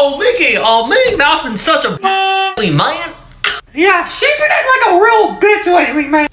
Oh, Mickey, oh, Minnie Mouse been such a man. Yeah, she's been acting like a real bitch lately, man.